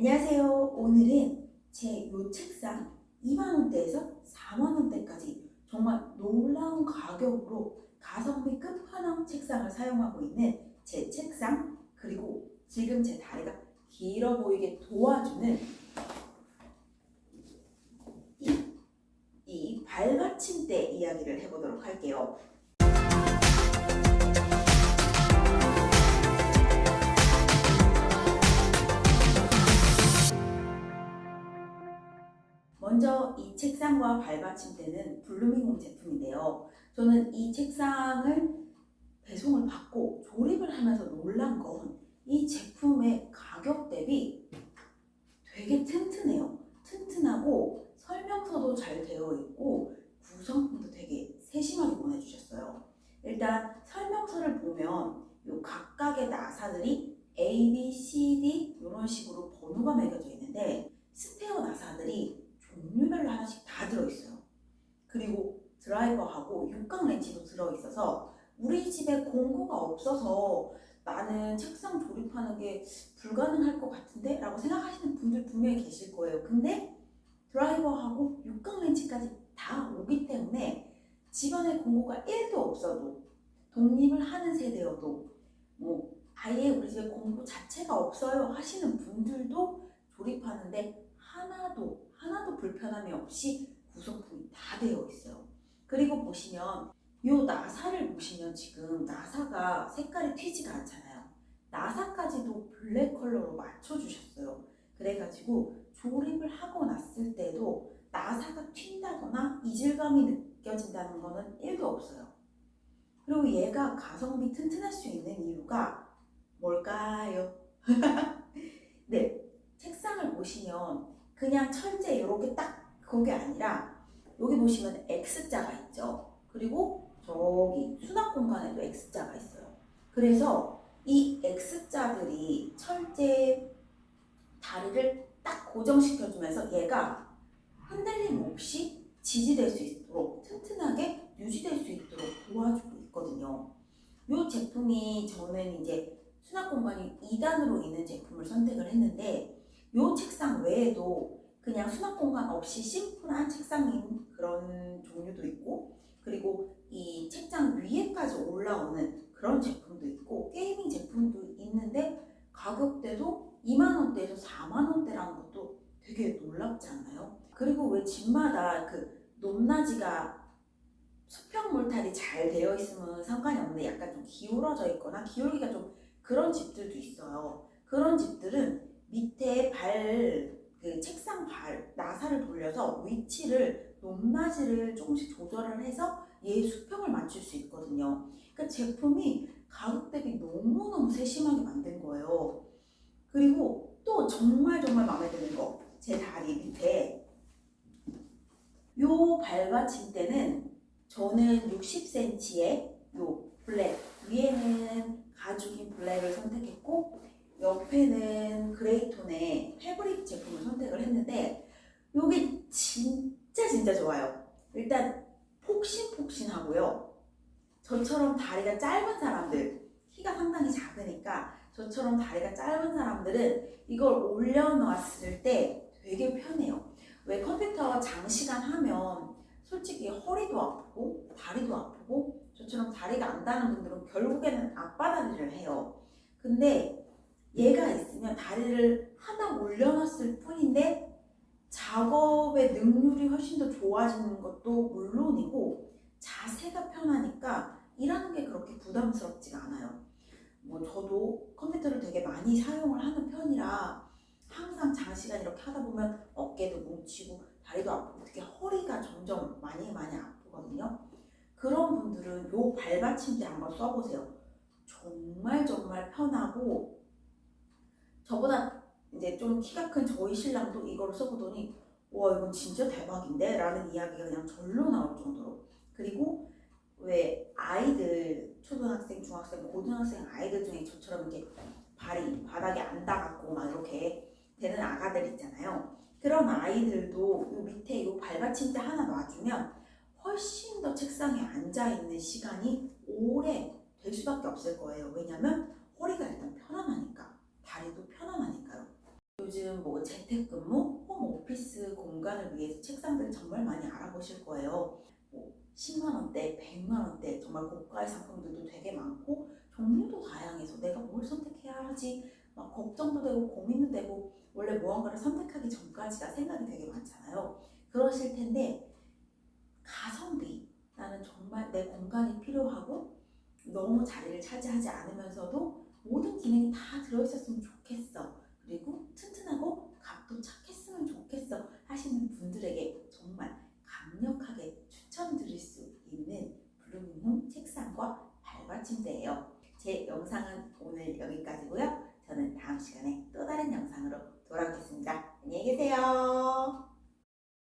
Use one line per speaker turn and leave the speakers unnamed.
안녕하세요. 오늘은 제 요 책상 2만원대에서 4만원대까지 정말 놀라운 가격으로 가성비 끝판왕 책상을 사용하고 있는 제 책상 그리고 지금 제 다리가 길어 보이게 도와주는 이, 이 발받침대 이야기를 해보도록 할게요. 먼저 이 책상과 발받침대는 블루밍홈 제품인데요. 저는 이 책상을 배송을 받고 조립을 하면서 놀란 건 이 제품의 가격 대비 되게 튼튼해요. 튼튼하고 설명서도 잘 되어 있고 구성품도 되게 세심하게 보내주셨어요. 일단 설명서를 보면 요 각각의 나사들이 A, B, C, D 이런 식으로 번호가 매겨져 있는데 스페어 나사들이 종류별로 하나씩 다 들어있어요. 그리고 드라이버하고 육각 렌치도 들어있어서 우리 집에 공구가 없어서 나는 책상 조립하는 게 불가능할 것 같은데? 라고 생각하시는 분들 분명히 계실 거예요. 근데 드라이버하고 육각 렌치까지 다 오기 때문에 집안에 공구가 1도 없어도 독립을 하는 세대여도 뭐 아예 우리 집에 공구 자체가 없어요 하시는 분들도 조립하는데 하나도 하나도 불편함이 없이 구성품이 다 되어 있어요. 그리고 보시면 이 나사를 보시면 지금 나사가 색깔이 튀지가 않잖아요. 나사까지도 블랙 컬러로 맞춰주셨어요. 그래가지고 조립을 하고 났을 때도 나사가 튄다거나 이질감이 느껴진다는 거는 1도 없어요. 그리고 얘가 가성비 튼튼할 수 있는 이유가 뭘까요? 네, 책상을 보시면 그냥 철제 이렇게 딱 그게 아니라 여기 보시면 X자가 있죠. 그리고 저기 수납 공간에도 X자가 있어요. 그래서 이 X자들이 철제 다리를 딱 고정시켜주면서 얘가 흔들림 없이 지지될 수 있도록 튼튼하게 유지될 수 있도록 도와주고 있거든요. 이 제품이 저는 이제 수납 공간이 2단으로 있는 제품을 선택을 했는데 이 책상 외에도 그냥 수납 공간 없이 심플한 책상인 그런 종류도 있고 그리고 이 책장 위에까지 올라오는 그런 제품도 있고 게이밍 제품도 있는데 가격대도 2만원대에서 4만원대라는 것도 되게 놀랍지 않나요? 그리고 왜 집마다 그 높낮이가 수평 몰탈이 잘 되어 있으면 상관이 없는데 약간 좀 기울어져 있거나 기울기가 좀 그런 집들도 있어요. 그런 집들은 밑에 발, 그 책상 발, 나사를 돌려서 위치를 높낮이를 조금씩 조절을 해서 얘 수평을 맞출 수 있거든요. 그러니까 제품이 가격 대비 너무너무 세심하게 만든 거예요. 그리고 또 정말 정말 마음에 드는 거, 제 다리 밑에 요 발받침대는 저는 60cm의 요 블랙, 위에는 가죽인 블랙을 선택했고 옆에는 그레이톤의 패브릭 제품을 선택을 했는데 이게 진짜 진짜 좋아요. 일단 폭신폭신하고요. 저처럼 다리가 짧은 사람들, 키가 상당히 작으니까 저처럼 다리가 짧은 사람들은 이걸 올려놨을 때 되게 편해요. 왜 컴퓨터 장시간 하면 솔직히 허리도 아프고 다리도 아프고 저처럼 다리가 안 닿는 분들은 결국에는 앞바다리를 해요. 근데 얘가 있으면 다리를 하나 올려놨을 뿐인데 작업의 능률이 훨씬 더 좋아지는 것도 물론이고 자세가 편하니까 일하는 게 그렇게 부담스럽지가 않아요. 뭐 저도 컴퓨터를 되게 많이 사용을 하는 편이라 항상 장시간 이렇게 하다 보면 어깨도 뭉치고 다리도 아프고 특히 허리가 점점 많이 많이 아프거든요. 그런 분들은 요 발받침대 한번 써보세요. 정말 정말 편하고 저보다 이제 좀 키가 큰 저희 신랑도 이걸 써보더니 와 이건 진짜 대박인데? 라는 이야기가 그냥 절로 나올 정도로. 그리고 왜 아이들 초등학생, 중학생, 고등학생 아이들 중에 저처럼 이렇게 발이 바닥에 안 닿았고 막 이렇게 되는 아가들 있잖아요. 그런 아이들도 요 밑에 요 발받침대 하나 놔주면 훨씬 더 책상에 앉아있는 시간이 오래 될 수밖에 없을 거예요. 왜냐면 허리가 일단 편안하니까 다리도 편안하니까 요즘 뭐 재택근무, 홈오피스 공간을 위해서 책상들 정말 많이 알아보실 거예요. 뭐 10만 원대, 100만 원대 정말 고가의 상품들도 되게 많고 종류도 다양해서 내가 뭘 선택해야 하지 막 걱정도 되고 고민도 되고 원래 무언가를 선택하기 전까지가 생각이 되게 많잖아요. 그러실 텐데 가성비 나는 정말 내 공간이 필요하고 너무 자리를 차지하지 않으면서도 모든 기능이 다 들어있었으면 좋겠어. 그리고 튼튼하고 값도 착했으면 좋겠어 하시는 분들에게 정말 강력하게 추천드릴 수 있는 발받침대예요. 제 영상은 오늘 여기까지고요.